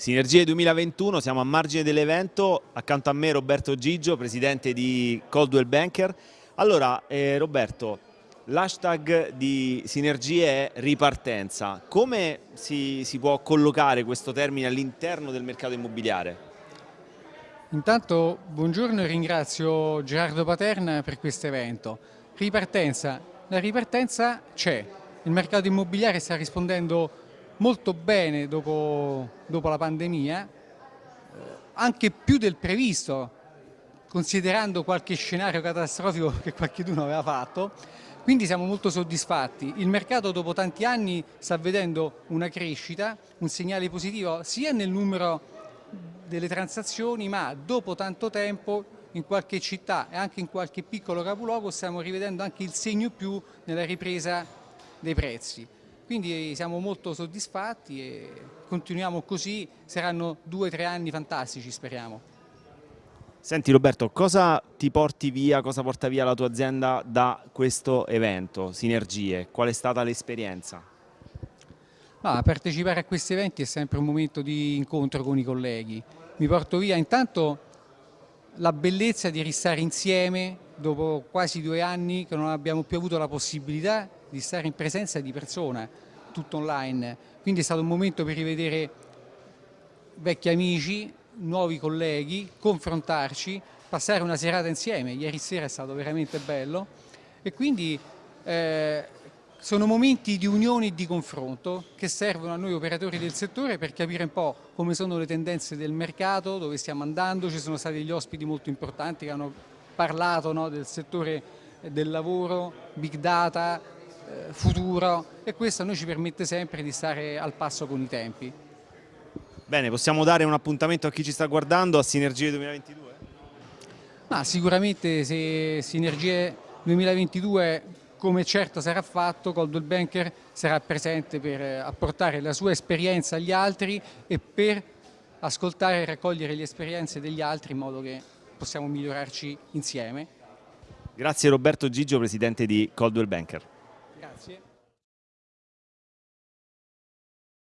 Sinergie 2021, siamo a margine dell'evento, accanto a me Roberto Gigio, presidente di Coldwell Banker. Allora eh, Roberto, l'hashtag di Sinergie è ripartenza. Come si, si può collocare questo termine all'interno del mercato immobiliare? Intanto buongiorno e ringrazio Gerardo Paterna per questo evento. Ripartenza, la ripartenza c'è, il mercato immobiliare sta rispondendo molto bene dopo, dopo la pandemia, eh, anche più del previsto, considerando qualche scenario catastrofico che qualcuno aveva fatto, quindi siamo molto soddisfatti. Il mercato dopo tanti anni sta vedendo una crescita, un segnale positivo sia nel numero delle transazioni, ma dopo tanto tempo in qualche città e anche in qualche piccolo capoluogo stiamo rivedendo anche il segno più nella ripresa dei prezzi. Quindi siamo molto soddisfatti e continuiamo così, saranno due o tre anni fantastici speriamo. Senti Roberto, cosa ti porti via, cosa porta via la tua azienda da questo evento, Sinergie? Qual è stata l'esperienza? Ah, partecipare a questi eventi è sempre un momento di incontro con i colleghi. Mi porto via intanto la bellezza di restare insieme dopo quasi due anni che non abbiamo più avuto la possibilità di stare in presenza di persona, tutto online. Quindi è stato un momento per rivedere vecchi amici, nuovi colleghi, confrontarci, passare una serata insieme. Ieri sera è stato veramente bello e quindi eh, sono momenti di unione e di confronto che servono a noi operatori del settore per capire un po' come sono le tendenze del mercato, dove stiamo andando, ci sono stati degli ospiti molto importanti che hanno parlato no, del settore del lavoro, big data, eh, futuro e questo a noi ci permette sempre di stare al passo con i tempi. Bene, possiamo dare un appuntamento a chi ci sta guardando a Sinergie 2022? Ma sicuramente se Sinergie 2022 come certo sarà fatto, Coldwell Banker sarà presente per apportare la sua esperienza agli altri e per ascoltare e raccogliere le esperienze degli altri in modo che possiamo migliorarci insieme. Grazie Roberto Gigio, Presidente di Coldwell Banker.